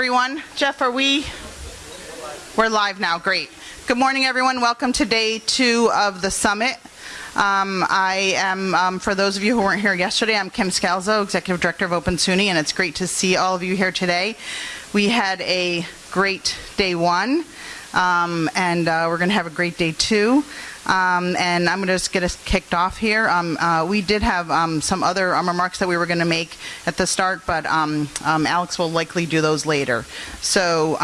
everyone. Jeff, are we? We're live now. Great. Good morning, everyone. Welcome to day two of the summit. Um, I am, um, for those of you who weren't here yesterday, I'm Kim Scalzo, Executive Director of Open SUNY, and it's great to see all of you here today. We had a great day one, um, and uh, we're going to have a great day two. Um, and I'm going to just get us kicked off here. Um, uh, we did have um, some other um, remarks that we were going to make at the start, but um, um, Alex will likely do those later. So,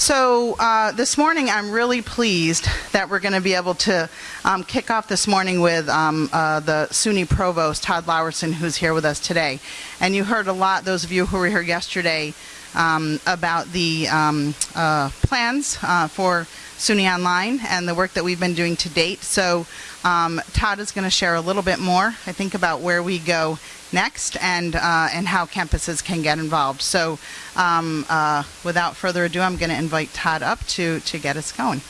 so uh, this morning, I'm really pleased that we're going to be able to um, kick off this morning with um, uh, the SUNY Provost, Tod Laursen, who's here with us today. And you heard a lot, those of you who were here yesterday, um, about the um, uh, plans uh, for SUNY Online and the work that we've been doing to date. So um, Tod is going to share a little bit more, I think, about where we go next and uh, and how campuses can get involved. So um, uh, without further ado, I'm going to invite Tod up to to get us going.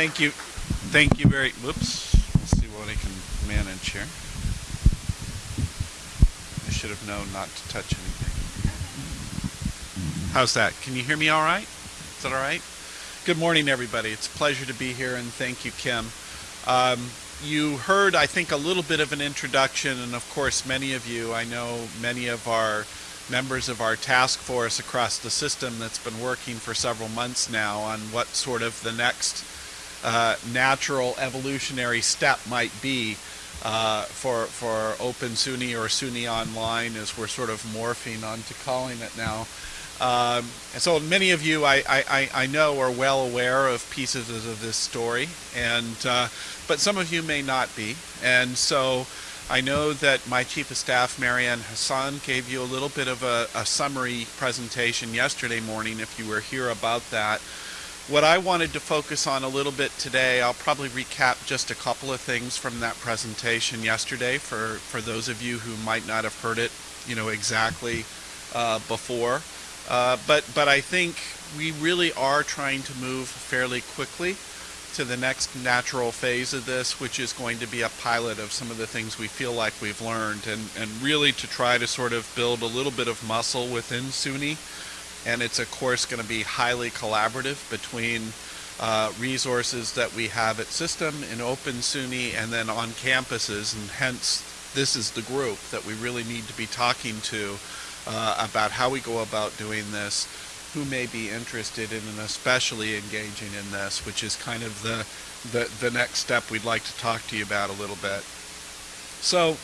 Thank you. Thank you very, whoops. Let's see what I can manage here. I should have known not to touch anything. How's that? Can you hear me all right? Is that all right? Good morning, everybody. It's a pleasure to be here, and thank you, Kim. Um, you heard, I think, a little bit of an introduction, and of course, many of you, I know many of our members of our task force across the system that's been working for several months now on what sort of the next uh, natural evolutionary step might be uh, for for Open SUNY or SUNY Online, as we're sort of morphing onto calling it now. Um, and so many of you, I, I, I know, are well aware of pieces of this story, and uh, but some of you may not be. And so I know that my Chief of Staff, Marianne Hassan, gave you a little bit of a, a summary presentation yesterday morning, if you were here about that. What I wanted to focus on a little bit today, I'll probably recap just a couple of things from that presentation yesterday for, for those of you who might not have heard it, you know, exactly uh, before. Uh, but, but I think we really are trying to move fairly quickly to the next natural phase of this, which is going to be a pilot of some of the things we feel like we've learned and, and really to try to sort of build a little bit of muscle within SUNY and it's of course going to be highly collaborative between uh, resources that we have at system in open SUNY and then on campuses. And hence this is the group that we really need to be talking to uh, about how we go about doing this who may be interested in and especially engaging in this which is kind of the the, the next step we'd like to talk to you about a little bit. So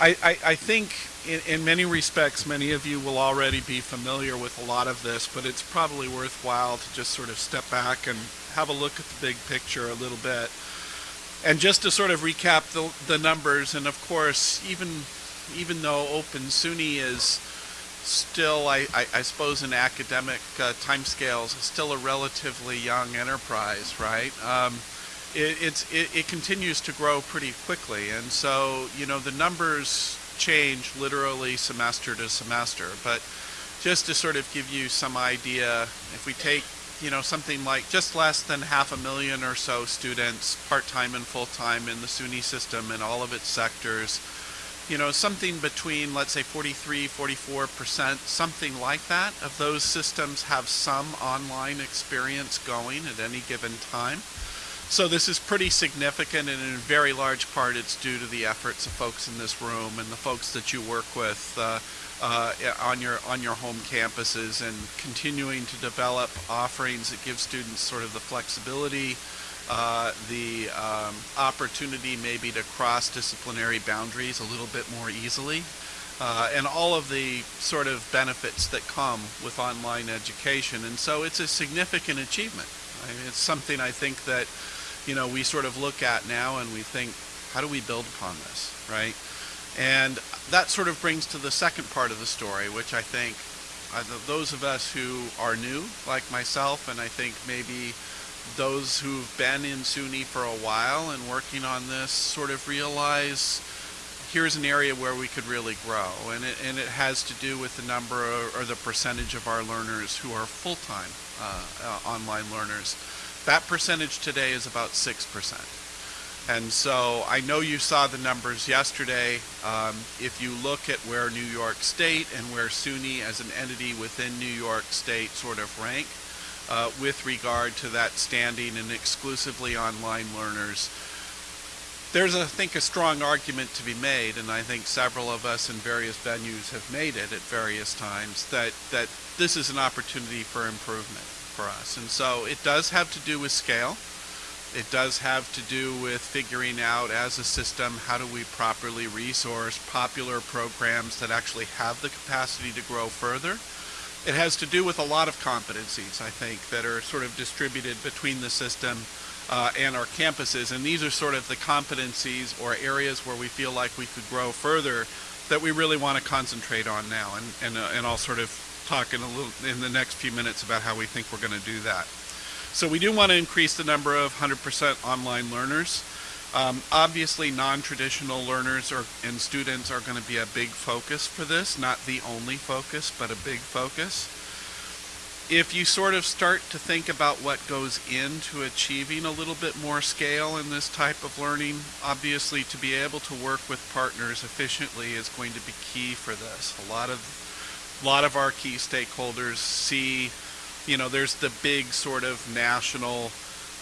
I, I, I think in, in, many respects, many of you will already be familiar with a lot of this, but it's probably worthwhile to just sort of step back and have a look at the big picture a little bit. And just to sort of recap the, the numbers, and of course, even even though Open SUNY is still, I, I, I suppose, in academic uh, timescales, still a relatively young enterprise, right? Um, it, it's, it, it continues to grow pretty quickly, and so you know the numbers change literally semester to semester. But just to sort of give you some idea, if we take you know something like just less than half a million or so students, part-time and full-time in the SUNY system in all of its sectors, you know something between let's say 43, 44 percent, something like that of those systems have some online experience going at any given time. So this is pretty significant and in very large part it's due to the efforts of folks in this room and the folks that you work with uh, uh, on your on your home campuses and continuing to develop offerings that give students sort of the flexibility, uh, the um, opportunity maybe to cross disciplinary boundaries a little bit more easily. Uh, and all of the sort of benefits that come with online education. And so it's a significant achievement. I mean, it's something I think that you know, we sort of look at now and we think, how do we build upon this, right? And that sort of brings to the second part of the story, which I think uh, those of us who are new, like myself, and I think maybe those who've been in SUNY for a while and working on this sort of realize here's an area where we could really grow, and it, and it has to do with the number or, or the percentage of our learners who are full-time uh, uh, online learners. That percentage today is about 6%. And so I know you saw the numbers yesterday. Um, if you look at where New York State and where SUNY as an entity within New York State sort of rank uh, with regard to that standing and exclusively online learners, there's, I think, a strong argument to be made, and I think several of us in various venues have made it at various times, that, that this is an opportunity for improvement for us. And so it does have to do with scale. It does have to do with figuring out as a system how do we properly resource popular programs that actually have the capacity to grow further. It has to do with a lot of competencies, I think, that are sort of distributed between the system uh, and our campuses. And these are sort of the competencies or areas where we feel like we could grow further that we really want to concentrate on now. And, and, uh, and I'll sort of talk in a little in the next few minutes about how we think we're going to do that. So we do want to increase the number of 100% online learners. Um, obviously, non-traditional learners are, and students are going to be a big focus for this, not the only focus, but a big focus. If you sort of start to think about what goes into achieving a little bit more scale in this type of learning, obviously to be able to work with partners efficiently is going to be key for this. A lot of, a lot of our key stakeholders see you know, there's the big sort of national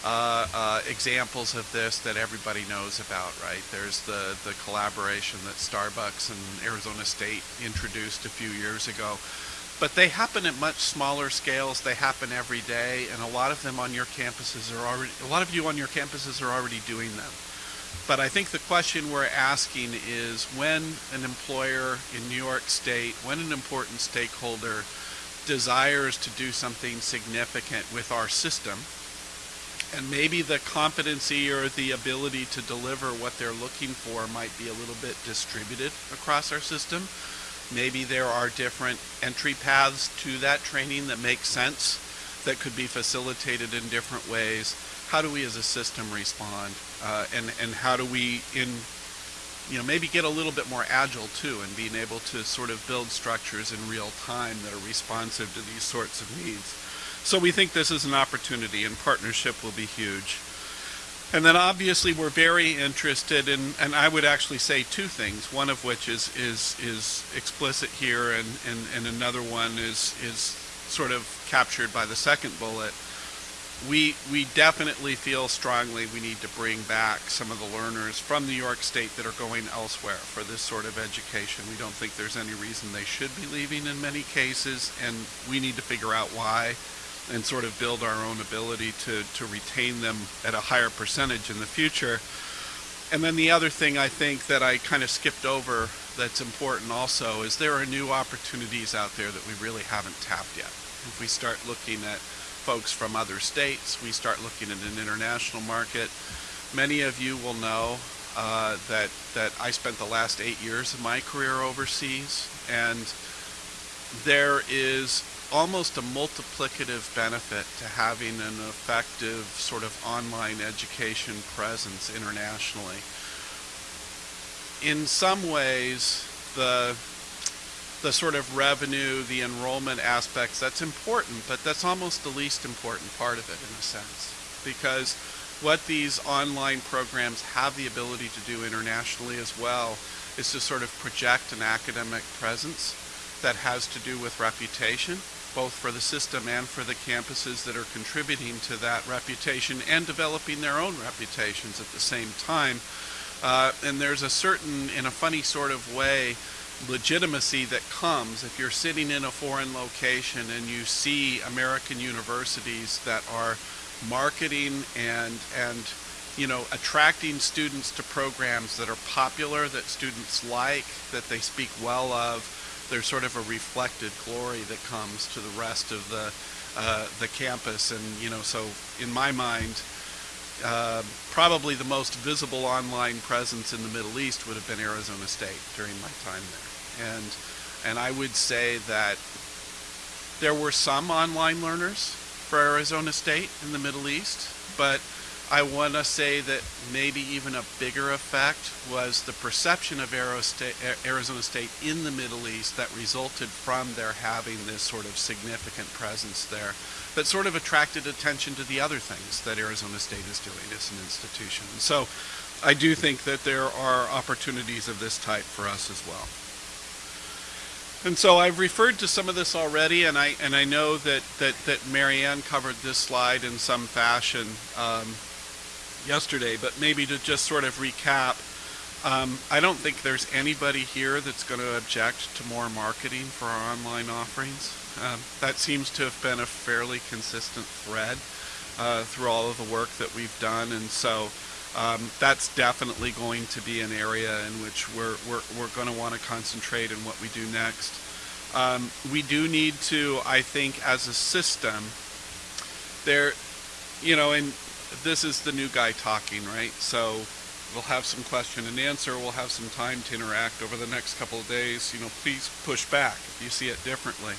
uh, uh, examples of this that everybody knows about, right? There's the, the collaboration that Starbucks and Arizona State introduced a few years ago. But they happen at much smaller scales. They happen every day, and a lot of them on your campuses are already, a lot of you on your campuses are already doing them. But I think the question we're asking is when an employer in New York State, when an important stakeholder desires to do something significant with our system and maybe the competency or the ability to deliver what they're looking for might be a little bit distributed across our system. Maybe there are different entry paths to that training that make sense that could be facilitated in different ways. How do we as a system respond? Uh, and, and how do we, in you know, maybe get a little bit more agile too and being able to sort of build structures in real time that are responsive to these sorts of needs. So we think this is an opportunity and partnership will be huge. And then obviously we're very interested in, and I would actually say two things, one of which is, is, is explicit here and, and, and another one is, is sort of captured by the second bullet we we definitely feel strongly we need to bring back some of the learners from New York State that are going elsewhere for this sort of education. We don't think there's any reason they should be leaving in many cases, and we need to figure out why and sort of build our own ability to, to retain them at a higher percentage in the future. And then the other thing I think that I kind of skipped over that's important also is there are new opportunities out there that we really haven't tapped yet. If we start looking at folks from other states. We start looking at an international market. Many of you will know uh, that that I spent the last eight years of my career overseas, and there is almost a multiplicative benefit to having an effective sort of online education presence internationally. In some ways, the the sort of revenue, the enrollment aspects, that's important, but that's almost the least important part of it in a sense. Because what these online programs have the ability to do internationally as well is to sort of project an academic presence that has to do with reputation, both for the system and for the campuses that are contributing to that reputation and developing their own reputations at the same time. Uh, and there's a certain, in a funny sort of way, legitimacy that comes if you're sitting in a foreign location and you see American universities that are marketing and and you know attracting students to programs that are popular that students like that they speak well of there's sort of a reflected glory that comes to the rest of the uh, the campus and you know so in my mind uh, probably the most visible online presence in the Middle East would have been Arizona State during my time there. And, and I would say that there were some online learners for Arizona State in the Middle East, but I want to say that maybe even a bigger effect was the perception of Arizona State in the Middle East that resulted from their having this sort of significant presence there that sort of attracted attention to the other things that Arizona State is doing as an institution. So I do think that there are opportunities of this type for us as well. And so I've referred to some of this already, and I and I know that that that Marianne covered this slide in some fashion um, yesterday, but maybe to just sort of recap, um, I don't think there's anybody here that's going to object to more marketing for our online offerings. Um, that seems to have been a fairly consistent thread uh, through all of the work that we've done, and so um, that's definitely going to be an area in which we're, we're, we're going to want to concentrate in what we do next. Um, we do need to, I think, as a system, there, you know, and this is the new guy talking, right? So we'll have some question and answer. We'll have some time to interact over the next couple of days. You know, please push back if you see it differently.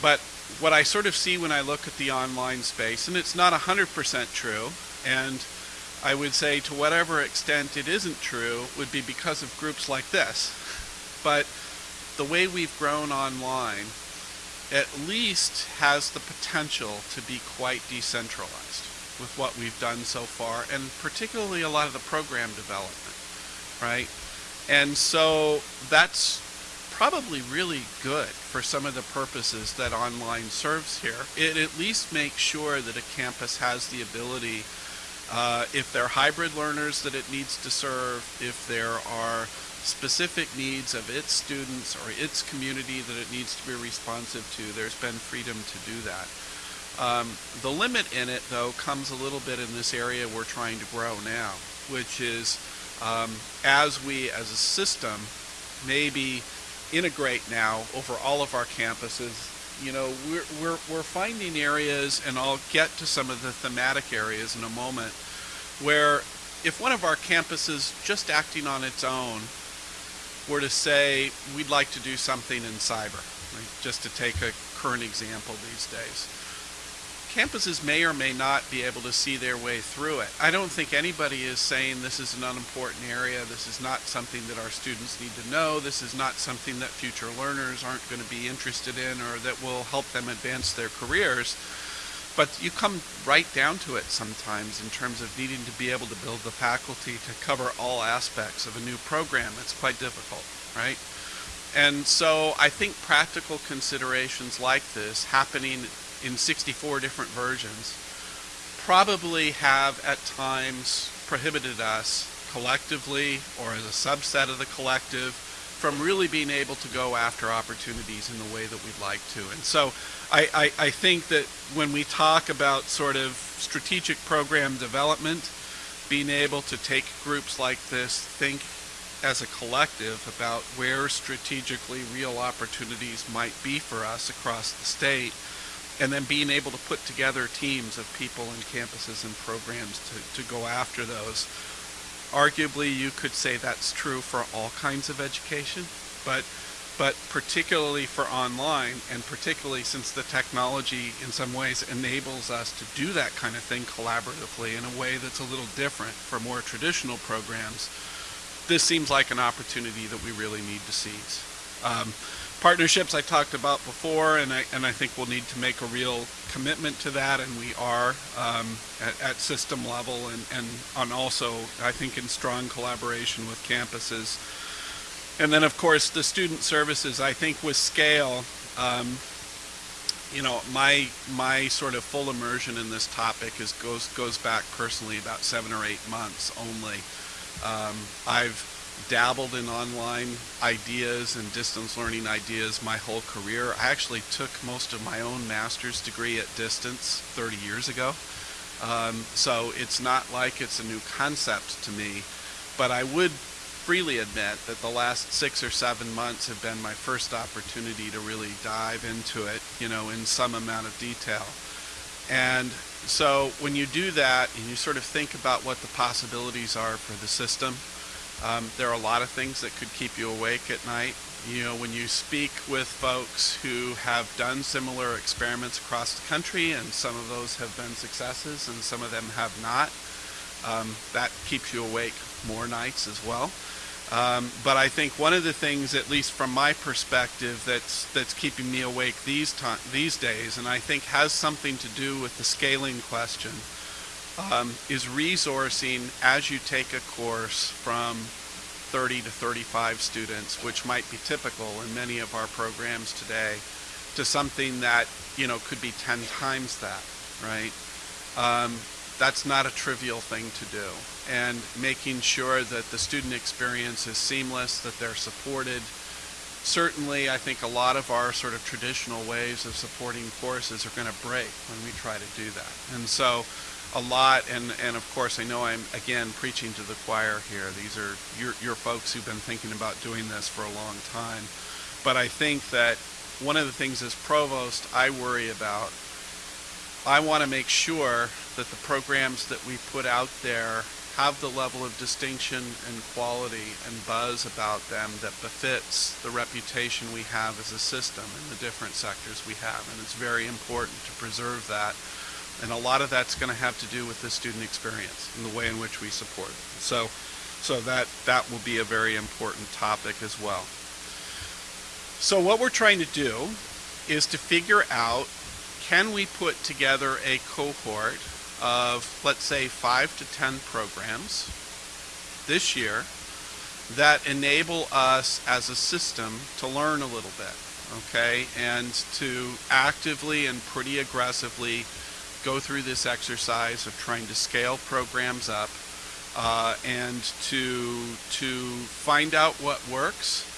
But what I sort of see when I look at the online space, and it's not 100% true, and I would say to whatever extent it isn't true would be because of groups like this. But the way we've grown online at least has the potential to be quite decentralized with what we've done so far, and particularly a lot of the program development, right? And so that's probably really good for some of the purposes that online serves here. It at least makes sure that a campus has the ability uh, if they're hybrid learners that it needs to serve, if there are specific needs of its students or its community that it needs to be responsive to, there's been freedom to do that. Um, the limit in it, though, comes a little bit in this area we're trying to grow now, which is um, as we, as a system, maybe integrate now over all of our campuses you know, we're, we're, we're finding areas, and I'll get to some of the thematic areas in a moment, where if one of our campuses just acting on its own were to say, we'd like to do something in cyber, right? just to take a current example these days campuses may or may not be able to see their way through it. I don't think anybody is saying this is an unimportant area, this is not something that our students need to know, this is not something that future learners aren't going to be interested in or that will help them advance their careers. But you come right down to it sometimes in terms of needing to be able to build the faculty to cover all aspects of a new program. It's quite difficult, right? And so I think practical considerations like this happening in 64 different versions probably have at times prohibited us collectively or as a subset of the collective from really being able to go after opportunities in the way that we'd like to. And so I, I, I think that when we talk about sort of strategic program development, being able to take groups like this, think as a collective about where strategically real opportunities might be for us across the state and then being able to put together teams of people and campuses and programs to, to go after those. Arguably, you could say that's true for all kinds of education, but but particularly for online, and particularly since the technology in some ways enables us to do that kind of thing collaboratively in a way that's a little different for more traditional programs, this seems like an opportunity that we really need to seize. Um, partnerships I talked about before, and I and I think we'll need to make a real commitment to that, and we are um, at, at, system level, and and on also I think in strong collaboration with campuses, and then of course the student services. I think with scale. Um, you know, my my sort of full immersion in this topic is goes goes back personally about seven or eight months only. Um, I've dabbled in online ideas and distance learning ideas my whole career. I actually took most of my own master's degree at distance 30 years ago. Um, so it's not like it's a new concept to me, but I would freely admit that the last six or seven months have been my first opportunity to really dive into it, you know, in some amount of detail. And so when you do that and you sort of think about what the possibilities are for the system, Um, there are a lot of things that could keep you awake at night. You know, when you speak with folks who have done similar experiments across the country, and some of those have been successes and some of them have not, um, that keeps you awake more nights as well. Um, but I think one of the things, at least from my perspective, that's that's keeping me awake these these days, and I think has something to do with the scaling question, um, is resourcing as you take a course from 30 to 35 students, which might be typical in many of our programs today, to something that you know could be 10 times that, right? Um, that's not a trivial thing to do. And making sure that the student experience is seamless, that they're supported. Certainly, I think a lot of our sort of traditional ways of supporting courses are going to break when we try to do that. And so, a lot, and, and of course, I know I'm again preaching to the choir here. These are your, your folks who've been thinking about doing this for a long time. But I think that one of the things as provost I worry about I want to make sure that the programs that we put out there have the level of distinction and quality and buzz about them that befits the reputation we have as a system in the different sectors we have. And it's very important to preserve that. And a lot of that's going to have to do with the student experience and the way in which we support. So, so that, that will be a very important topic as well. So what we're trying to do is to figure out can we put together a cohort of, let's say, five to ten programs this year that enable us as a system to learn a little bit, okay, and to actively and pretty aggressively go through this exercise of trying to scale programs up uh, and to to find out what works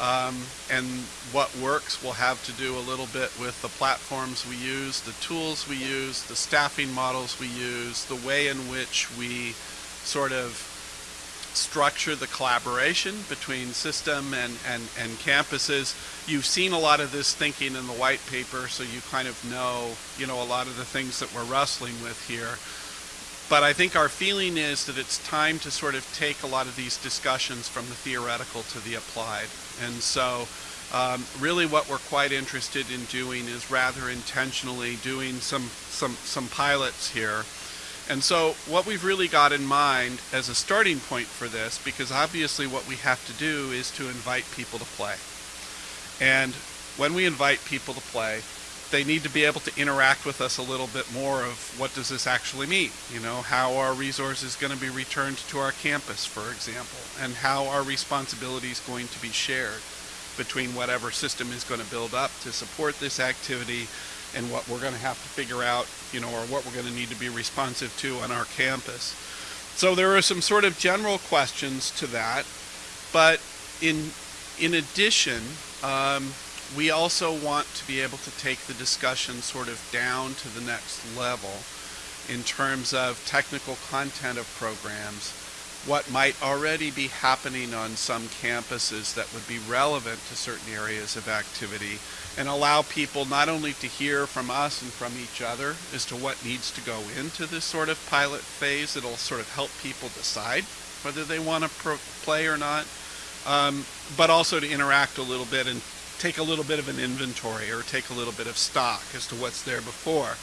um, and what works will have to do a little bit with the platforms we use, the tools we use, the staffing models we use, the way in which we sort of structure the collaboration between system and, and, and campuses. You've seen a lot of this thinking in the white paper, so you kind of know, you know, a lot of the things that we're wrestling with here. But I think our feeling is that it's time to sort of take a lot of these discussions from the theoretical to the applied. And so um, really what we're quite interested in doing is rather intentionally doing some, some, some pilots here. And so what we've really got in mind as a starting point for this, because obviously what we have to do is to invite people to play. And when we invite people to play, they need to be able to interact with us a little bit more of what does this actually mean you know how are resources going to be returned to our campus for example and how are responsibilities going to be shared between whatever system is going to build up to support this activity and what we're going to have to figure out you know or what we're going to need to be responsive to on our campus. So there are some sort of general questions to that but in in addition um, we also want to be able to take the discussion sort of down to the next level in terms of technical content of programs, what might already be happening on some campuses that would be relevant to certain areas of activity, and allow people not only to hear from us and from each other as to what needs to go into this sort of pilot phase, it'll sort of help people decide whether they want to play or not, um, but also to interact a little bit and take a little bit of an inventory or take a little bit of stock as to what's there before.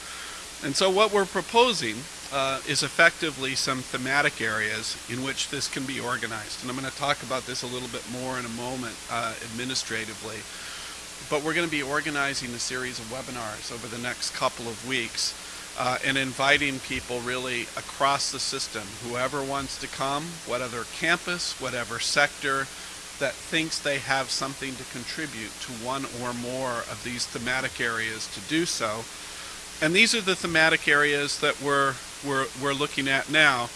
And so what we're proposing uh, is effectively some thematic areas in which this can be organized. And I'm going to talk about this a little bit more in a moment uh, administratively. But we're going to be organizing a series of webinars over the next couple of weeks uh, and inviting people really across the system, whoever wants to come, whatever campus, whatever sector, that thinks they have something to contribute to one or more of these thematic areas to do so. And these are the thematic areas that we're, we're, we're looking at now.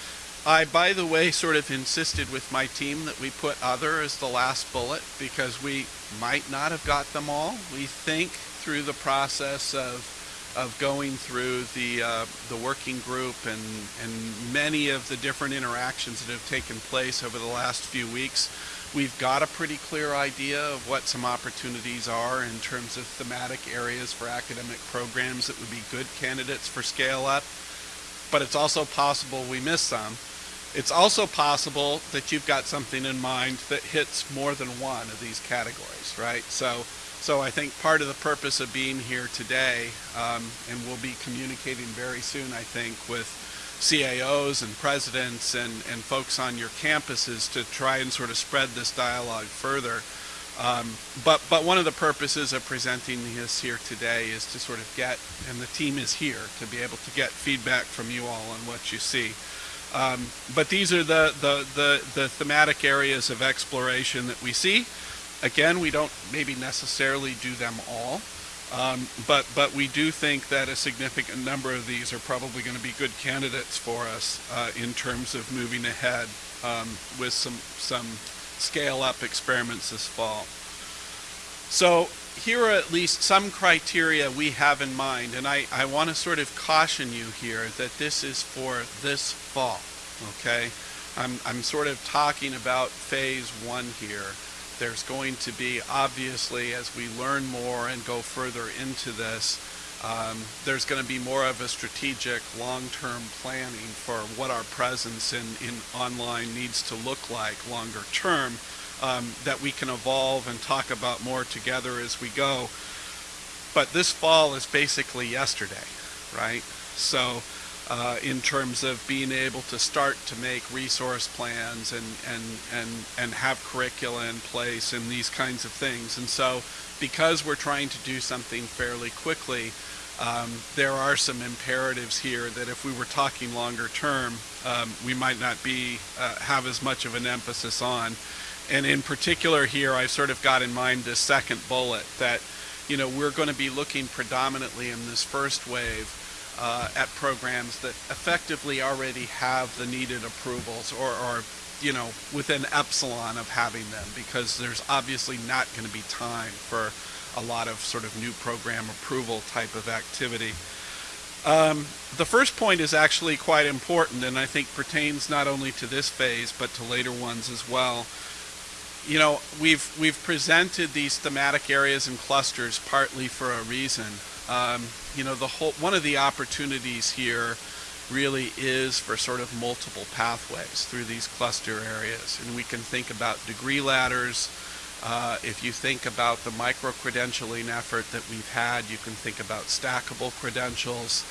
I, by the way, sort of insisted with my team that we put other as the last bullet because we might not have got them all. We think through the process of of going through the uh, the working group and and many of the different interactions that have taken place over the last few weeks We've got a pretty clear idea of what some opportunities are in terms of thematic areas for academic programs that would be good candidates for scale up, but it's also possible we miss some. It's also possible that you've got something in mind that hits more than one of these categories, right? So, so I think part of the purpose of being here today, um, and we'll be communicating very soon, I think, with CAOs and presidents and, and folks on your campuses to try and sort of spread this dialogue further. Um, but, but one of the purposes of presenting this here today is to sort of get, and the team is here, to be able to get feedback from you all on what you see. Um, but these are the, the, the, the thematic areas of exploration that we see. Again, we don't maybe necessarily do them all, um, but, but we do think that a significant number of these are probably going to be good candidates for us uh, in terms of moving ahead um, with some, some scale up experiments this fall. So here are at least some criteria we have in mind, and I, I want to sort of caution you here that this is for this fall, okay? I'm, I'm sort of talking about phase one here. There's going to be, obviously, as we learn more and go further into this, um, there's going to be more of a strategic long-term planning for what our presence in, in online needs to look like longer term um, that we can evolve and talk about more together as we go. But this fall is basically yesterday, right? So uh, in terms of being able to start to make resource plans and, and, and, and have curricula in place and these kinds of things. And so because we're trying to do something fairly quickly, um, there are some imperatives here that if we were talking longer term, um, we might not be uh, have as much of an emphasis on. And in particular here, I've sort of got in mind this second bullet that, you know, we're going to be looking predominantly in this first wave uh, at programs that effectively already have the needed approvals or, or, you know, within epsilon of having them because there's obviously not going to be time for a lot of sort of new program approval type of activity. Um, the first point is actually quite important and I think pertains not only to this phase but to later ones as well you know, we've we've presented these thematic areas and clusters partly for a reason. Um, you know, the whole one of the opportunities here really is for sort of multiple pathways through these cluster areas, and we can think about degree ladders. Uh, if you think about the micro credentialing effort that we've had, you can think about stackable credentials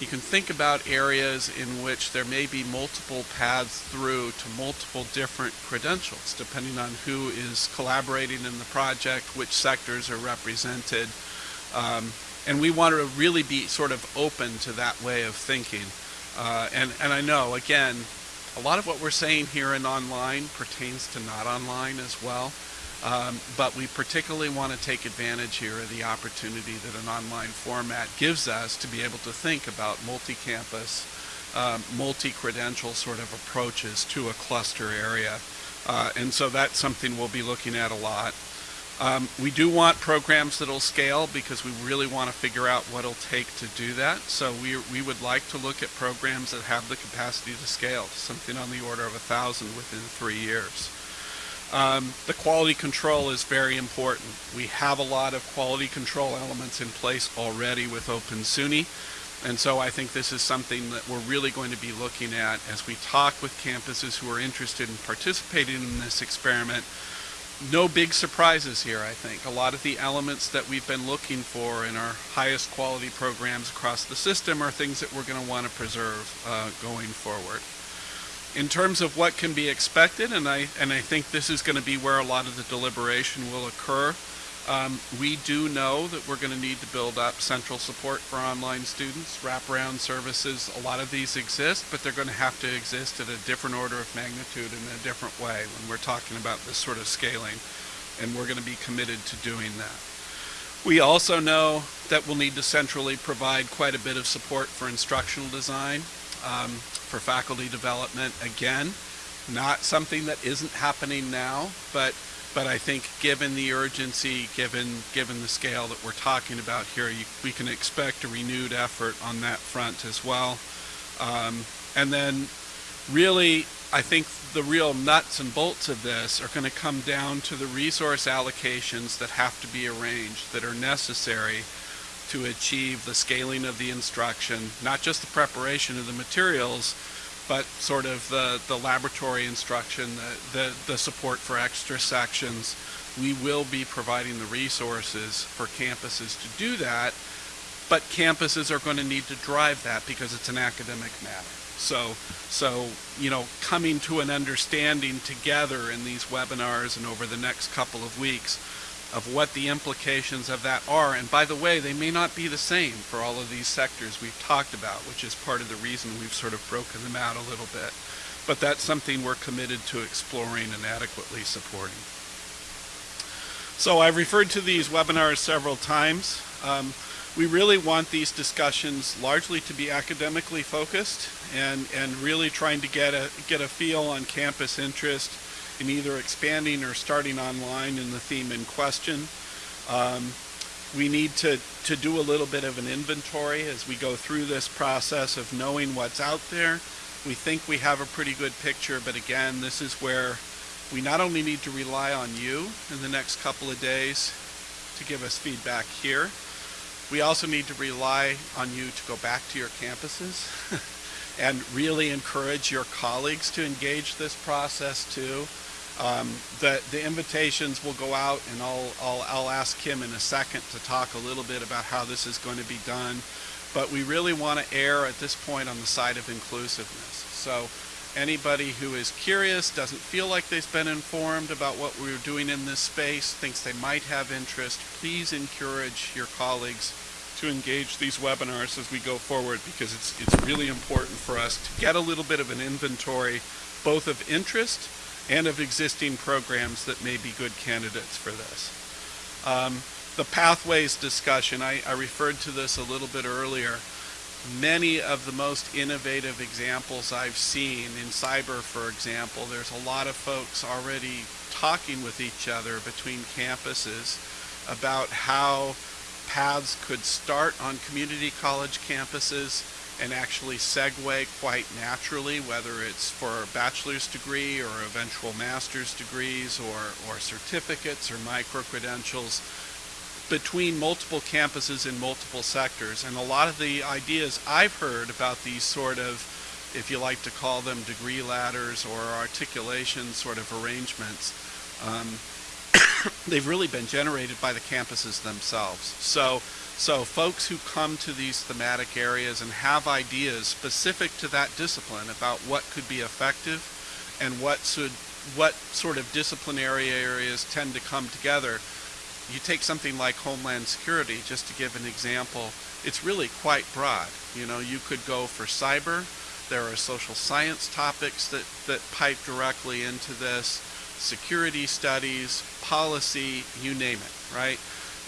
you can think about areas in which there may be multiple paths through to multiple different credentials, depending on who is collaborating in the project, which sectors are represented. Um, and we want to really be sort of open to that way of thinking. Uh, and, and I know, again, a lot of what we're saying here in online pertains to not online as well. Um, but we particularly want to take advantage here of the opportunity that an online format gives us to be able to think about multi-campus, um, multi-credential sort of approaches to a cluster area. Uh, and so that's something we'll be looking at a lot. Um, we do want programs that'll scale because we really want to figure out what it'll take to do that. So we, we would like to look at programs that have the capacity to scale, something on the order of a thousand within three years. Um, the quality control is very important. We have a lot of quality control elements in place already with Open SUNY. And so I think this is something that we're really going to be looking at as we talk with campuses who are interested in participating in this experiment. No big surprises here, I think. A lot of the elements that we've been looking for in our highest quality programs across the system are things that we're going to want to preserve uh, going forward in terms of what can be expected, and I and I think this is going to be where a lot of the deliberation will occur. Um, we do know that we're going to need to build up central support for online students, wraparound services. A lot of these exist, but they're going to have to exist at a different order of magnitude in a different way when we're talking about this sort of scaling, and we're going to be committed to doing that. We also know that we'll need to centrally provide quite a bit of support for instructional design um, for faculty development. Again, not something that isn't happening now, but but I think given the urgency, given given the scale that we're talking about here, you, we can expect a renewed effort on that front as well. Um, and then really, I think the real nuts and bolts of this are going to come down to the resource allocations that have to be arranged, that are necessary to achieve the scaling of the instruction, not just the preparation of the materials, but sort of the, the laboratory instruction, the, the, the support for extra sections. We will be providing the resources for campuses to do that, but campuses are going to need to drive that because it's an academic matter. So, so you know, coming to an understanding together in these webinars and over the next couple of weeks of what the implications of that are. And by the way, they may not be the same for all of these sectors we've talked about, which is part of the reason we've sort of broken them out a little bit. But that's something we're committed to exploring and adequately supporting. So I've referred to these webinars several times. Um, we really want these discussions largely to be academically focused and, and really trying to get a, get a feel on campus interest in either expanding or starting online in the theme in question. Um, we need to, to do a little bit of an inventory as we go through this process of knowing what's out there. We think we have a pretty good picture, but again, this is where we not only need to rely on you in the next couple of days to give us feedback here, we also need to rely on you to go back to your campuses and really encourage your colleagues to engage this process too. Um, the, the invitations will go out and I'll, I'll, I'll ask Kim in a second to talk a little bit about how this is going to be done. But we really want to err at this point on the side of inclusiveness. So anybody who is curious, doesn't feel like they've been informed about what we're doing in this space, thinks they might have interest, please encourage your colleagues to engage these webinars as we go forward because it's, it's really important for us to get a little bit of an inventory both of interest and of existing programs that may be good candidates for this. Um, the pathways discussion, I, I referred to this a little bit earlier. Many of the most innovative examples I've seen in cyber, for example, there's a lot of folks already talking with each other between campuses about how paths could start on community college campuses and actually segue quite naturally, whether it's for a bachelor's degree or eventual master's degrees or, or certificates or micro-credentials between multiple campuses in multiple sectors. And a lot of the ideas I've heard about these sort of, if you like to call them degree ladders or articulation sort of arrangements, um, they've really been generated by the campuses themselves. So so folks who come to these thematic areas and have ideas specific to that discipline about what could be effective and what should what sort of disciplinary areas tend to come together. You take something like Homeland Security, just to give an example, it's really quite broad. You know, you could go for cyber, there are social science topics that, that pipe directly into this, security studies, policy, you name it, right?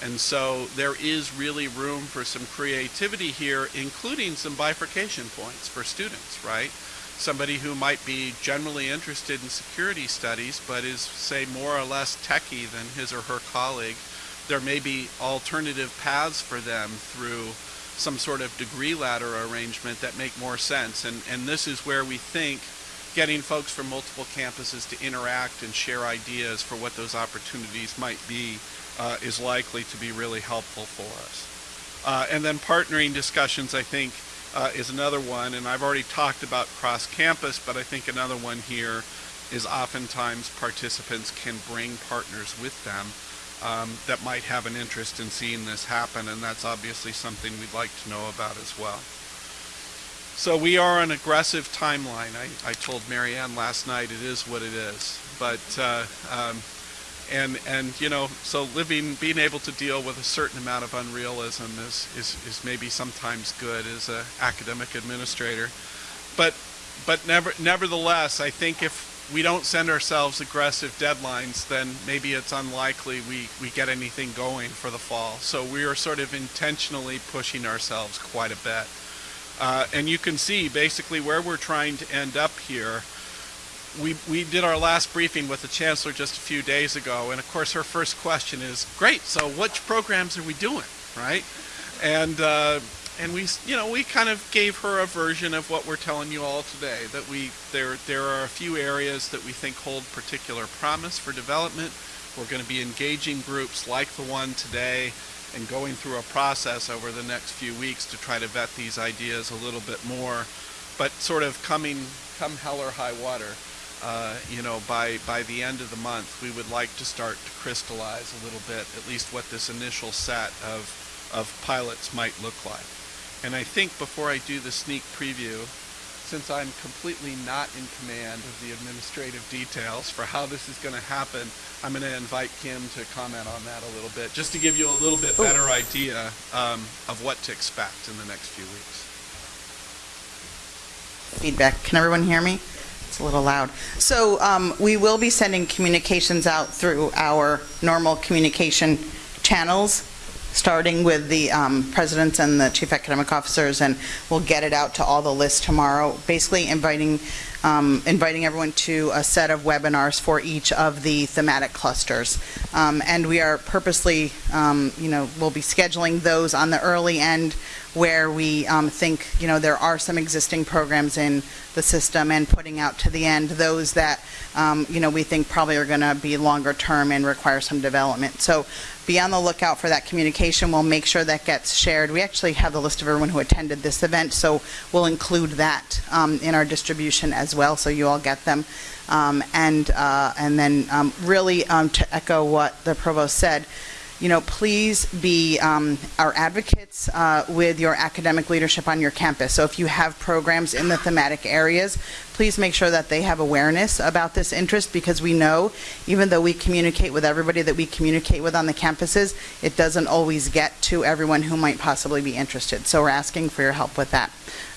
And so there is really room for some creativity here, including some bifurcation points for students, right? Somebody who might be generally interested in security studies, but is, say, more or less techie than his or her colleague, there may be alternative paths for them through some sort of degree ladder arrangement that make more sense. And, and this is where we think getting folks from multiple campuses to interact and share ideas for what those opportunities might be uh, is likely to be really helpful for us. Uh, and then partnering discussions, I think, uh, is another one. And I've already talked about cross-campus, but I think another one here is oftentimes participants can bring partners with them um, that might have an interest in seeing this happen, and that's obviously something we'd like to know about as well. So we are an aggressive timeline. I, I told Marianne last night it is what it is, but uh, um, and and you know so living being able to deal with a certain amount of unrealism is is, is maybe sometimes good as an academic administrator. But but never nevertheless I think if we don't send ourselves aggressive deadlines then maybe it's unlikely we we get anything going for the fall. So we are sort of intentionally pushing ourselves quite a bit uh, and you can see basically where we're trying to end up here we, we did our last briefing with the chancellor just a few days ago, and of course her first question is, "Great, so which programs are we doing?" Right? And uh, and we you know we kind of gave her a version of what we're telling you all today. That we there there are a few areas that we think hold particular promise for development. We're going to be engaging groups like the one today and going through a process over the next few weeks to try to vet these ideas a little bit more. but sort of coming, come hell or high water, uh, you know, by, by the end of the month, we would like to start to crystallize a little bit, at least what this initial set of, of pilots might look like. And I think before I do the sneak preview, since I'm completely not in command of the administrative details for how this is going to happen, I'm going to invite Kim to comment on that a little bit, just to give you a little bit better idea um, of what to expect in the next few weeks. feedback. Can everyone hear me? It's a little loud. So um, we will be sending communications out through our normal communication channels, starting with the um, presidents and the chief academic officers, and we'll get it out to all the lists tomorrow, basically inviting, um, inviting everyone to a set of webinars for each of the thematic clusters. Um, And we are purposely, um, you know, we'll be scheduling those on the early end where we um, think, you know, there are some existing programs in the system and putting out to the end those that, um, you know, we think probably are going to be longer term and require some development. So be on the lookout for that communication. We'll make sure that gets shared. We actually have the list of everyone who attended this event, so we'll include that um, in our distribution as well, so you all get them. Um, And, uh, and then um, really um, to echo what the provost said, you know, please be um, our advocates uh, with your academic leadership on your campus. So if you have programs in the thematic areas, please make sure that they have awareness about this interest because we know, even though we communicate with everybody that we communicate with on the campuses, it doesn't always get to everyone who might possibly be interested. So we're asking for your help with that.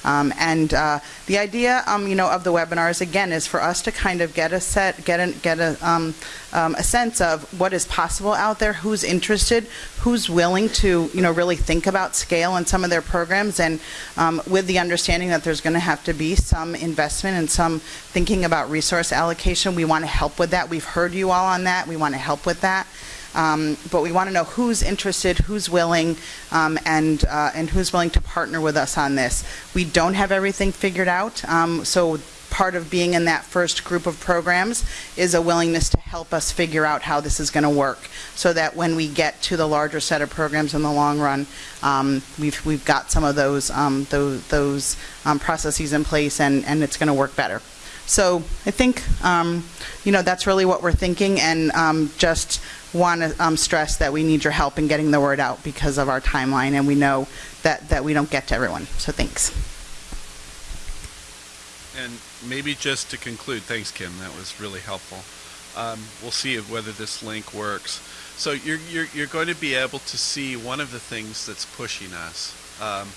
Um, and uh, the idea, um, you know, of the webinars again is for us to kind of get a set, get a get a um, um, a sense of what is possible out there, who's interested, who's willing to, you know, really think about scale in some of their programs, and um, with the understanding that there's going to have to be some investment and some thinking about resource allocation. We want to help with that. We've heard you all on that. We want to help with that. Um, but we want to know who's interested, who's willing, um, and uh, and who's willing to partner with us on this. We don't have everything figured out, um, so part of being in that first group of programs is a willingness to help us figure out how this is going to work, so that when we get to the larger set of programs in the long run, um, we've we've got some of those um, those, those um, processes in place, and and it's going to work better. So I think, um, you know, that's really what we're thinking, and um, just want to um, stress that we need your help in getting the word out because of our timeline, and we know that, that we don't get to everyone. So thanks. And maybe just to conclude, thanks, Kim. That was really helpful. Um, we'll see whether this link works. So you're, you're, you're going to be able to see one of the things that's pushing us um,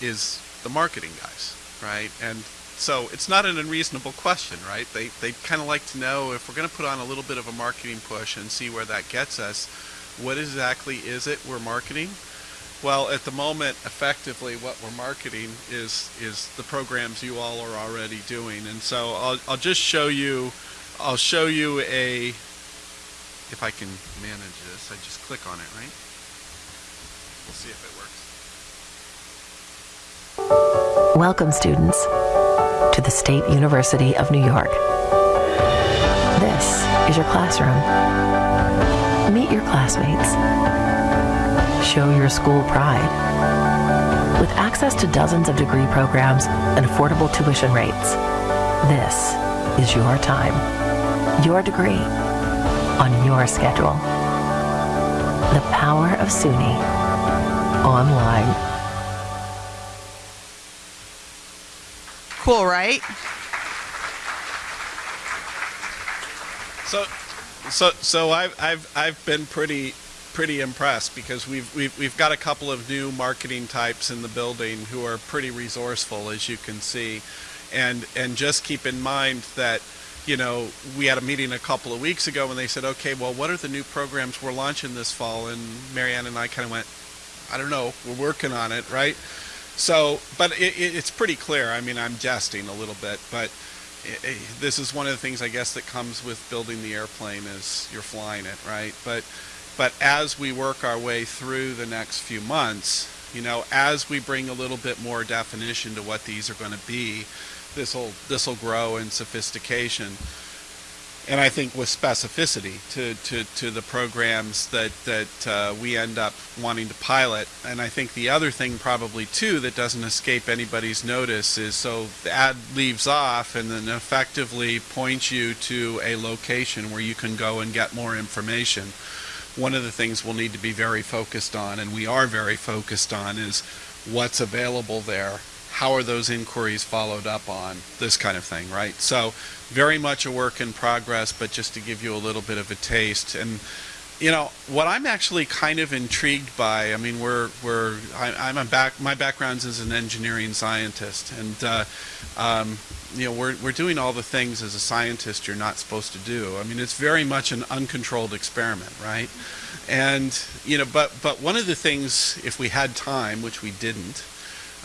is the marketing guys, right? And so it's not an unreasonable question, right? They, they kind of like to know if we're going to put on a little bit of a marketing push and see where that gets us, what exactly is it we're marketing? Well, at the moment, effectively, what we're marketing is is the programs you all are already doing, and so I'll I'll just show you, I'll show you a, if I can manage this, I just click on it, right? We'll see if it works. Welcome, students, to the State University of New York. This is your classroom. Meet your classmates. Show your school pride. With access to dozens of degree programs and affordable tuition rates, this is your time, your degree, on your schedule. The power of SUNY online. Cool, right? So, so, so I've, I've, I've been pretty, pretty impressed because we've, we've, we've got a couple of new marketing types in the building who are pretty resourceful, as you can see, and, and just keep in mind that, you know, we had a meeting a couple of weeks ago and they said, okay, well, what are the new programs we're launching this fall? And Marianne and I kind of went, I don't know, we're working on it, right? So, but it, it, it's pretty clear. I mean, I'm jesting a little bit, but i i this is one of the things I guess that comes with building the airplane is you're flying it, right? But, but as we work our way through the next few months, you know, as we bring a little bit more definition to what these are going to be, this will this will grow in sophistication. and I think with specificity to, to, to the programs that, that uh, we end up wanting to pilot. And I think the other thing probably too that doesn't escape anybody's notice is so the ad leaves off and then effectively points you to a location where you can go and get more information. One of the things we'll need to be very focused on, and we are very focused on, is what's available there. How are those inquiries followed up on? This kind of thing right? So very much a work in progress but just to give you a little bit of a taste. And you know what i'm actually kind of intrigued by i mean we're we're I, am a back my background's as an engineering scientist and uh, um, you know we're, we're doing all the things as a scientist you're not supposed to do i mean it's very much an uncontrolled experiment right and you know but but one of the things if we had time which we didn't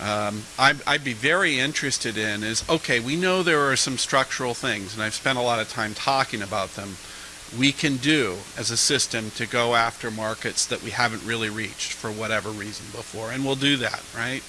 um, I'd, I'd, be very interested in is okay, we know there are some structural things, and I've spent a lot of time talking about them, we can do as a system to go after markets that we haven't really reached for whatever reason before, and we'll do that, right?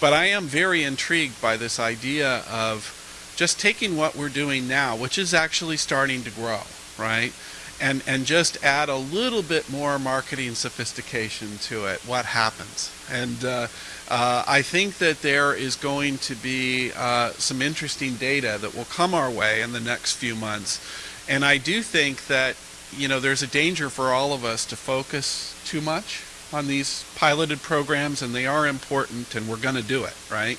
But I am very intrigued by this idea of just taking what we're doing now, which is actually starting to grow, right? And, and just add a little bit more marketing sophistication to it. What happens? And uh, uh, I think that there is going to be uh, some interesting data that will come our way in the next few months. And I do think that, you know, there's a danger for all of us to focus too much on these piloted programs, and they are important, and we're going to do it, right?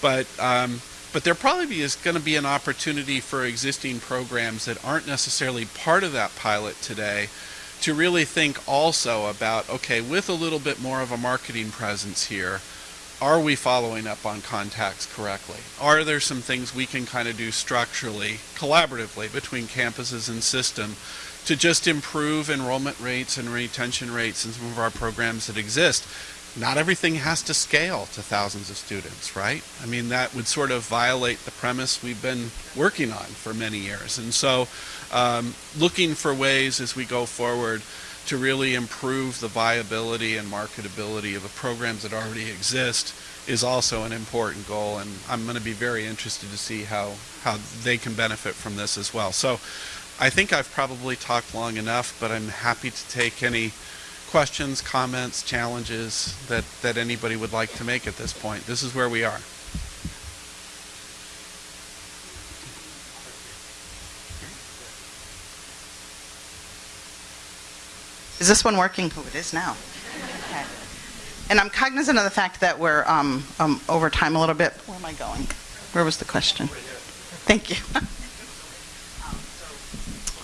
But um, but there probably is going to be an opportunity for existing programs that aren't necessarily part of that pilot today to really think also about okay, with a little bit more of a marketing presence here, are we following up on contacts correctly? Are there some things we can kind of do structurally, collaboratively between campuses and system to just improve enrollment rates and retention rates in some of our programs that exist? Not everything has to scale to thousands of students, right? I mean, that would sort of violate the premise we've been working on for many years. And so, um, looking for ways as we go forward to really improve the viability and marketability of the programs that already exist is also an important goal and I'm going to be very interested to see how how they can benefit from this as well. So I think I've probably talked long enough but I'm happy to take any questions, comments, challenges that that anybody would like to make at this point. This is where we are. Is this one working? Oh, it is now. Okay. And I'm cognizant of the fact that we're um, um, over time a little bit. Where am I going? Where was the question? Thank you.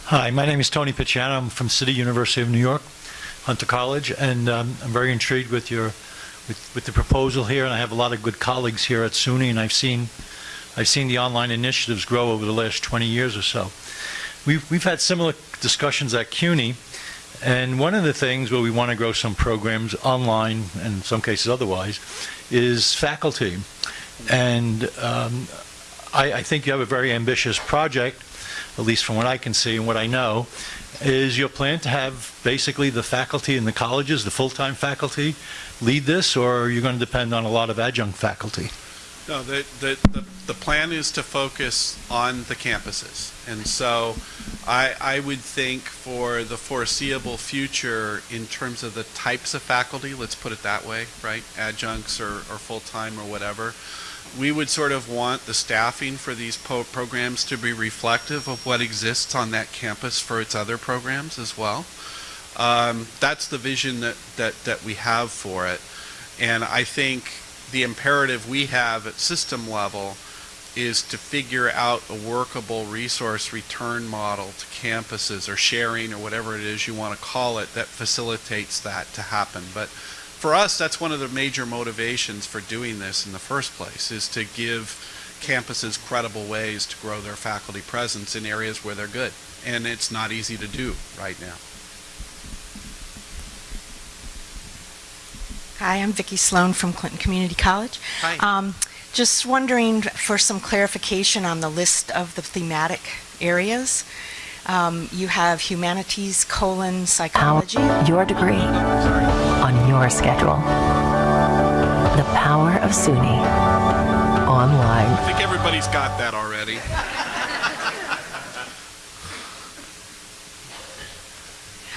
Hi, my name is Tony Picciano. I'm from City University of New York, Hunter College, and um, I'm very intrigued with your with, with the proposal here. And I have a lot of good colleagues here at SUNY, and I've seen I've seen the online initiatives grow over the last 20 years or so. We've we've had similar discussions at CUNY and one of the things where we want to grow some programs online, and in some cases otherwise, is faculty. And um, I, I, think you have a very ambitious project, at least from what I can see and what I know, is your plan to have basically the faculty in the colleges, the full-time faculty, lead this, or are you going to depend on a lot of adjunct faculty? No, the, the, the, the, plan is to focus on the campuses. And so I, I would think for the foreseeable future, in terms of the types of faculty, let's put it that way, right? Adjuncts or, or full time or whatever, we would sort of want the staffing for these programs to be reflective of what exists on that campus for its other programs as well. Um, that's the vision that, that, that we have for it. And I think the imperative we have at system level is to figure out a workable resource return model to campuses or sharing or whatever it is you want to call it that facilitates that to happen. But for us, that's one of the major motivations for doing this in the first place is to give campuses credible ways to grow their faculty presence in areas where they're good. And it's not easy to do right now. Hi, I'm Vicki Sloan from Clinton Community College. Hi. Um, just wondering for some clarification on the list of the thematic areas. Um, you have humanities, colon, psychology. your degree on your schedule. The power of SUNY online. I think everybody's got that already.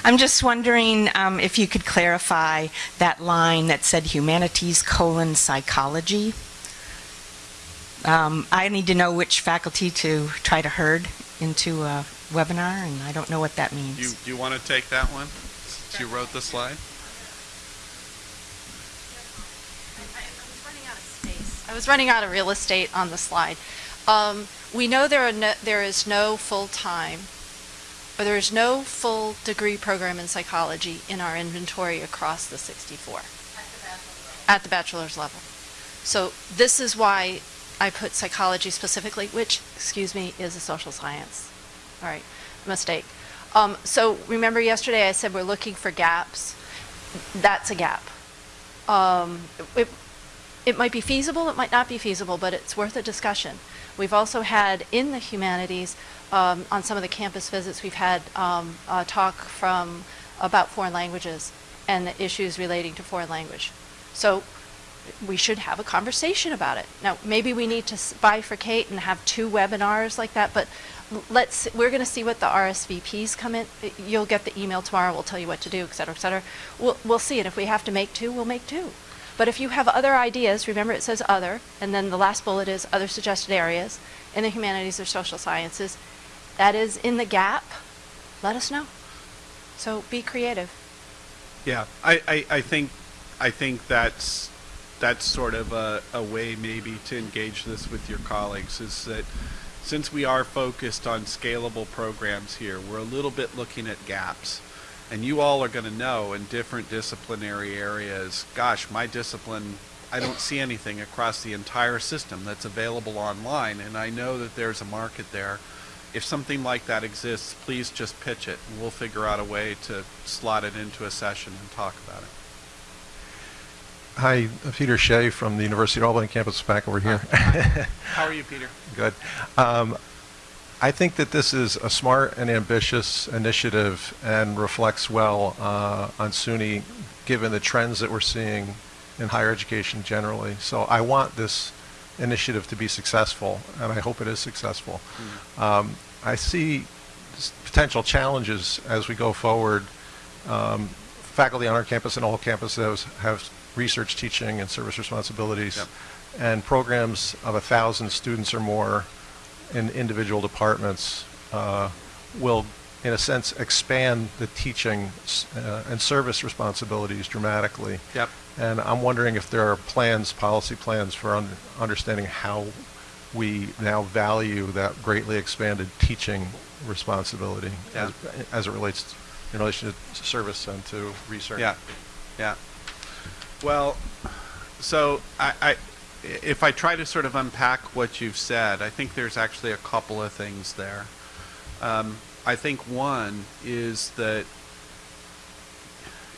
I'm just wondering um, if you could clarify that line that said humanities colon psychology. Um, I need to know which faculty to try to herd into a webinar, and I don't know what that Do you, means. do you want to take that one? Since you wrote the slide? I was running out of real estate on the slide. Um, we know there no, there is no full-time, or there is no full degree program in psychology in our inventory across the 64. At the bachelor's level. So this is why I put psychology specifically, which, excuse me, is a social science. All right, mistake. Um, so remember yesterday I said we're looking for gaps? That's a gap. Um, it, it might be feasible, it might not be feasible, but it's worth a discussion. We've also had in the humanities, um, on some of the campus visits, we've had um, a talk from about foreign languages and the issues relating to foreign language. So we should have a conversation about it. Now, maybe we need to bifurcate and have two webinars like that, but let's, we're going to see what the RSVPs come in. You'll get the email tomorrow, we'll tell you what to do, et cetera, et cetera. We'll, we'll see, and if we have to make two, we'll make two. But if you have other ideas, remember it says other, and then the last bullet is other suggested areas in the humanities or social sciences. That is in the gap, let us know. So be creative. Yeah, I, I, I think I think that's that's sort of a, a way maybe to engage this with your colleagues is that since we are focused on scalable programs here, we're a little bit looking at gaps. And you all are going to know in different disciplinary areas, gosh, my discipline, I don't see anything across the entire system that's available online. And I know that there's a market there. If something like that exists, please just pitch it and we'll figure out a way to slot it into a session and talk about it. Hi, Peter Shea from the University of Albany campus back over here. How are you, Peter? Good. Um, I think that this is a smart and ambitious initiative and reflects well uh, on SUNY, given the trends that we're seeing in higher education generally. So I want this initiative to be successful, and I hope it is successful. Um, I see potential challenges as we go forward. Um, faculty on our campus and all campuses have research teaching and service responsibilities. Yep. And programs of a thousand students or more in individual departments uh, will, in a sense, expand the teaching s- uh, and service responsibilities dramatically. Yep. And I'm wondering if there are plans, policy plans for un- understanding how we now value that greatly expanded teaching responsibility Yeah. as, as it relates in relation to service and to research. Yeah, yeah. Well, so I, I, if I try to sort of unpack what you've said, I think there's actually a couple of things there. Um, I think one is that,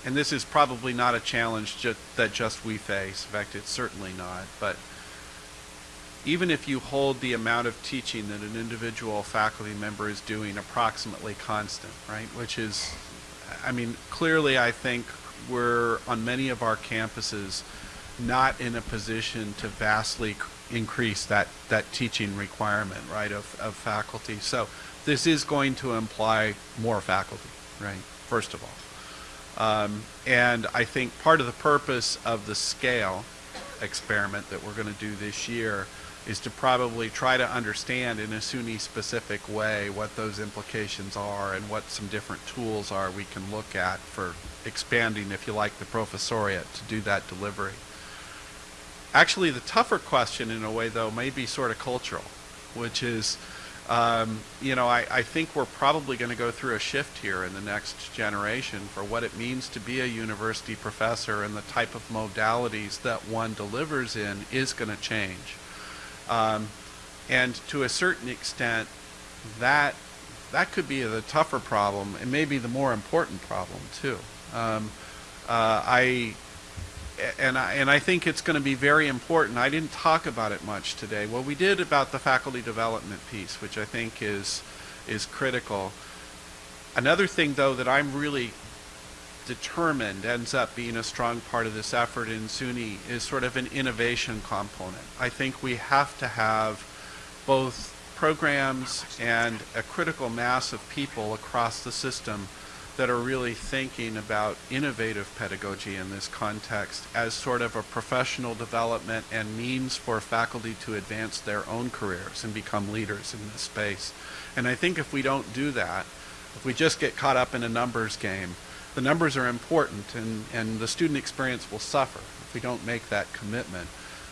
and this is probably not a challenge ju- that just we face. In fact, it's certainly not. But even if you hold the amount of teaching that an individual faculty member is doing approximately constant, right? Which is, I mean, clearly I think we're on many of our campuses not in a position to vastly increase that, that teaching requirement, right, of, of faculty. So this is going to imply more faculty, right, first of all. Um, and I think part of the purpose of the scale experiment that we're going to do this year is to probably try to understand in a SUNY specific way what those implications are and what some different tools are we can look at for expanding, if you like, the professoriate to do that delivery. Actually, the tougher question in a way, though, may be sort of cultural, which is, um, you know, I, I think we're probably going to go through a shift here in the next generation for what it means to be a university professor and the type of modalities that one delivers in is going to change. Um, and to a certain extent, that that could be the tougher problem and maybe the more important problem too. Um, uh, I and I, and I think it's going to be very important. I didn't talk about it much today. Well, we did about the faculty development piece, which I think is is critical. Another thing, though, that I'm really determined ends up being a strong part of this effort in SUNY is sort of an innovation component. I think we have to have both programs and a critical mass of people across the system that are really thinking about innovative pedagogy in this context as sort of a professional development and means for faculty to advance their own careers and become leaders in this space. And I think if we don't do that, if we just get caught up in a numbers game, the numbers are important and, and the student experience will suffer if we don't make that commitment.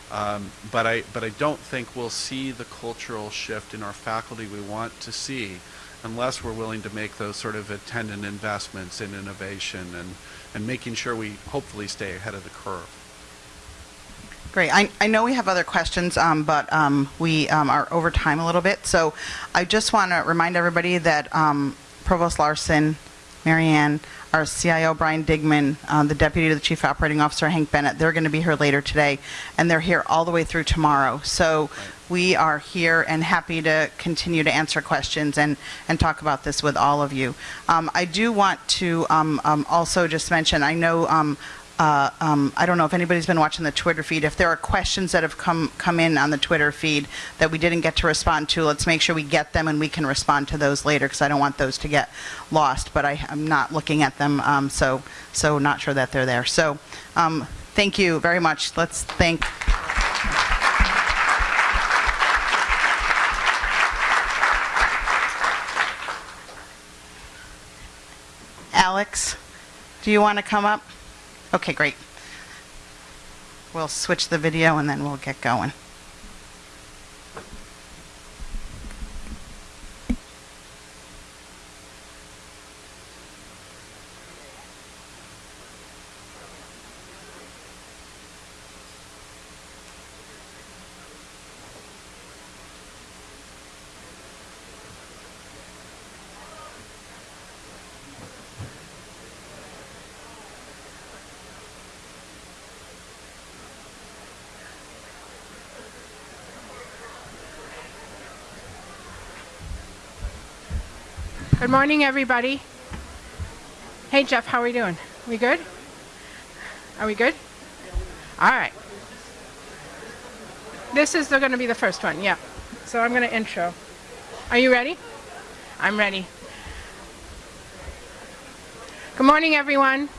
Um, but I but I don't think we'll see the cultural shift in our faculty we want to see unless we're willing to make those sort of attendant investments in innovation and, and making sure we hopefully stay ahead of the curve. Great. I, I know we have other questions, um, but um, we um, are over time a little bit. So I just want to remind everybody that um, Provost Laursen, Marianne, our CIO Brian Digman, uh, the Deputy to the Chief Operating Officer Hank Bennett, they're going to be here later today, and they're here all the way through tomorrow. So we are here and happy to continue to answer questions and, and talk about this with all of you. Um, I do want to um, um, also just mention, I know um, uh, um, I don't know if anybody's been watching the Twitter feed. If there are questions that have come come in on the Twitter feed that we didn't get to respond to, let's make sure we get them and we can respond to those later because I don't want those to get lost. But I, am not looking at them, um, so so not sure that they're there. So um, thank you very much. Let's thank. Alex, do you want to come up? Okay, great. We'll switch the video and then we'll get going. Morning, everybody. Hey, Jeff, how are we doing? We good? Are we good? All right. This is going to be the first one, yeah. So I'm going to intro. Are you ready? I'm ready. Good morning, everyone.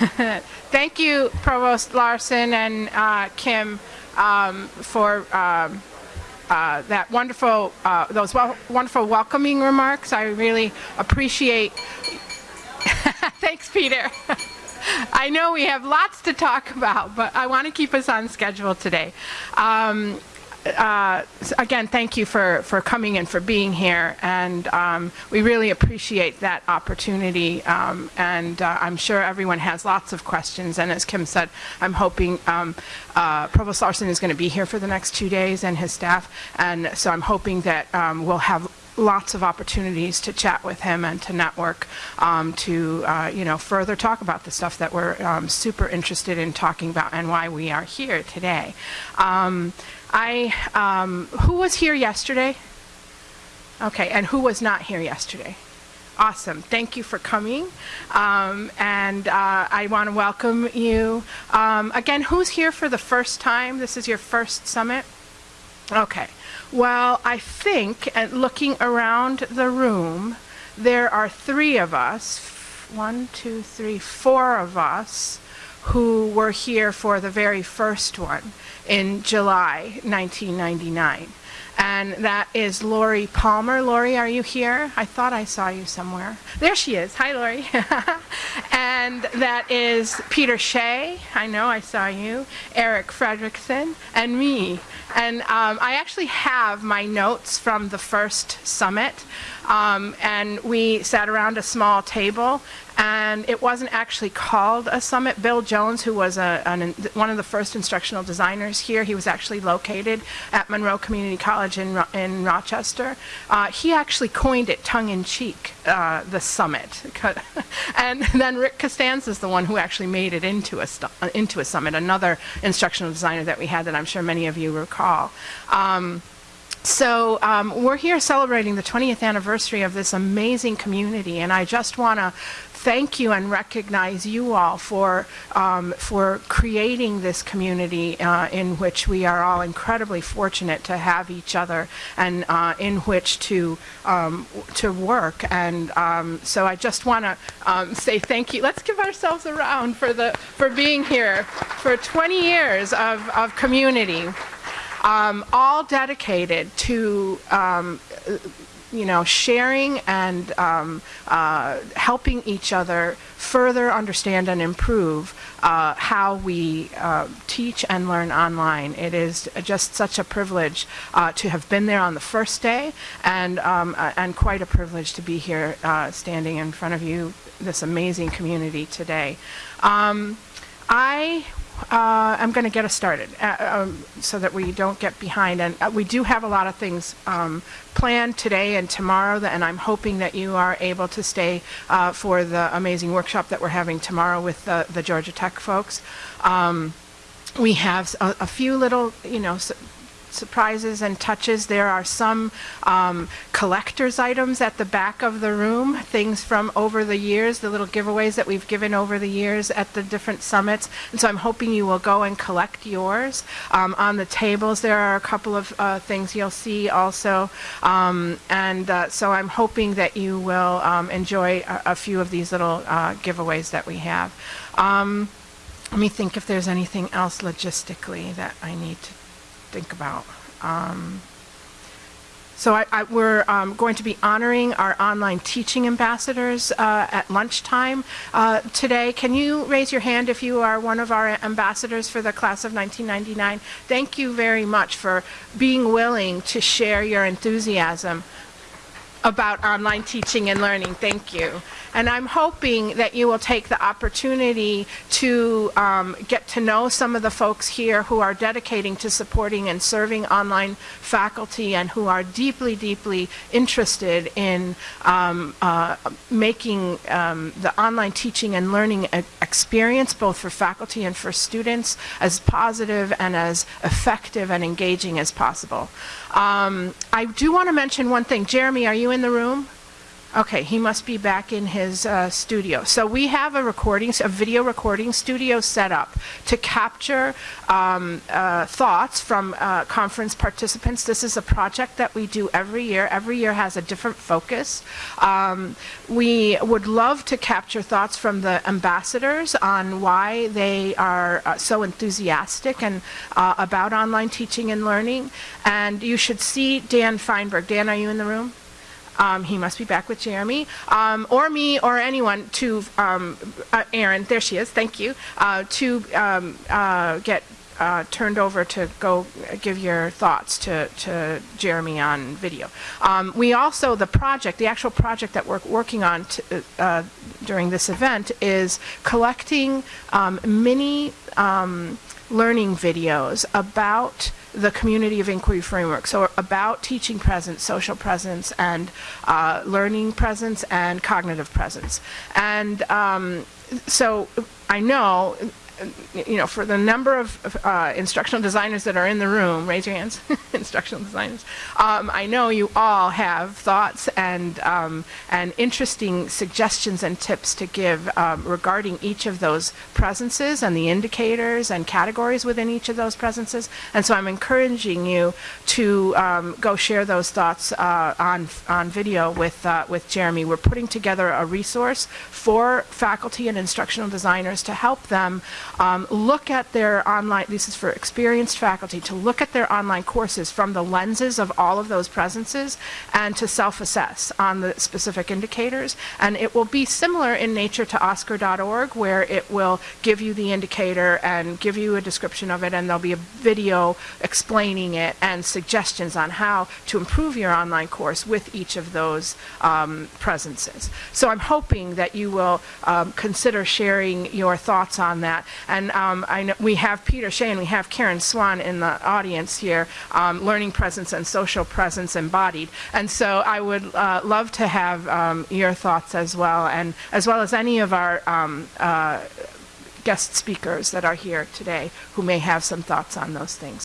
Thank you, Provost Laursen and uh, Kim, um, for um, uh, that wonderful, uh, those wonderful welcoming remarks. I really appreciate. Thanks, Peter. I know we have lots to talk about, but I want to keep us on schedule today. Um, uh, again, thank you for, for coming and for being here. And um, we really appreciate that opportunity. Um, and uh, I'm sure everyone has lots of questions. And as Kim said, I'm hoping um, uh, Provost Laursen is going to be here for the next two days and his staff. And so I'm hoping that um, we'll have lots of opportunities to chat with him and to network um, to uh, you know further talk about the stuff that we're um, super interested in talking about and why we are here today. Um, I, um, who was here yesterday? Okay, and who was not here yesterday? Awesome. Thank you for coming. Um, and uh, I want to welcome you. Um, again, who's here for the first time? This is your first summit? Okay. Well, I think, at looking around the room, there are three of us, one, two, three, four of us, who were here for the very first one in July 1999. And that is Lori Palmer. Lori, are you here? I thought I saw you somewhere. There she is. Hi, Lori. and that is Peter Shea. I know I saw you. Eric Fredericksen, and me. And um, I actually have my notes from the first summit. Um, and we sat around a small table and it wasn't actually called a summit. Bill Jones, who was a, an, one of the first instructional designers here, he was actually located at Monroe Community College in, in Rochester. Uh, he actually coined it tongue-in-cheek, uh, the summit. and then Rick Costanza is the one who actually made it into a, into a summit, another instructional designer that we had that I'm sure many of you recall. Um, so um, we're here celebrating the 20th anniversary of this amazing community, and I just want to thank you and recognize you all for, um, for creating this community uh, in which we are all incredibly fortunate to have each other and uh, in which to, um, to work. And um, so I just want to um, say thank you. Let's give ourselves a round for, the, for being here for 20 years of, of community um, all dedicated to um, you know sharing and um, uh, helping each other further understand and improve uh, how we uh, teach and learn online. It is just such a privilege uh, to have been there on the first day and, um, uh, and quite a privilege to be here uh, standing in front of you, this amazing community today. Um, I uh, I'm going to get us started uh, um, so that we don't get behind. And uh, we do have a lot of things um, planned today and tomorrow, and I'm hoping that you are able to stay uh, for the amazing workshop that we're having tomorrow with the, the Georgia Tech folks. Um, we have a, a, few little, you know, surprises and touches. There are some um, collector's items at the back of the room, things from over the years, the little giveaways that we've given over the years at the different summits. And so I'm hoping you will go and collect yours. Um, on the tables, there are a couple of uh, things you'll see also. Um, and uh, so I'm hoping that you will um, enjoy a, a, few of these little uh, giveaways that we have. Um, let me think if there's anything else logistically that I need to think about. Um, so I, I, we're um, going to be honoring our online teaching ambassadors uh, at lunchtime uh, today. Can you raise your hand if you are one of our ambassadors for the class of 1999? Thank you very much for being willing to share your enthusiasm about online teaching and learning. Thank you. And I'm hoping that you will take the opportunity to um, get to know some of the folks here who are dedicating to supporting and serving online faculty and who are deeply, deeply interested in um, uh, making um, the online teaching and learning experience, both for faculty and for students, as positive and as effective and engaging as possible. Um, I do want to mention one thing. Jeremy, are you in the room? Okay, he must be back in his uh, studio. So we have a recording, a video recording studio set up to capture um, uh, thoughts from uh, conference participants. This is a project that we do every year. Every year has a different focus. Um, we would love to capture thoughts from the ambassadors on why they are uh, so enthusiastic and uh, about online teaching and learning. And you should see Dan Feinberg. Dan, are you in the room? Um, he must be back with Jeremy, um, or me, or anyone to, um, uh, Erin, there she is, thank you, uh, to um, uh, get uh, turned over to go give your thoughts to, to Jeremy on video. Um, we also, the project, the actual project that we're working on uh, during this event is collecting um, mini learning videos about the community of inquiry framework. So about teaching presence, social presence, and uh, learning presence, and cognitive presence. And um, so I know you know, for the number of uh, instructional designers that are in the room, raise your hands, instructional designers. Um, I know you all have thoughts and um, and interesting suggestions and tips to give um, regarding each of those presences and the indicators and categories within each of those presences. And so I'm encouraging you to um, go share those thoughts uh, on on video with uh, with Jeremy. We're putting together a resource for faculty and instructional designers to help them um, look at their online, this is for experienced faculty, to look at their online courses from the lenses of all of those presences and to self-assess on the specific indicators. And it will be similar in nature to OSCQR.org where it will give you the indicator and give you a description of it and there'll be a video explaining it and suggestions on how to improve your online course with each of those um, presences. So I'm hoping that you will um, consider sharing your thoughts on that and um, I know we have Peter Shea and we have Karen Swan in the audience here, um, learning presence and social presence embodied. And so I would uh, love to have um, your thoughts as well, and as well as any of our um, uh, guest speakers that are here today who may have some thoughts on those things.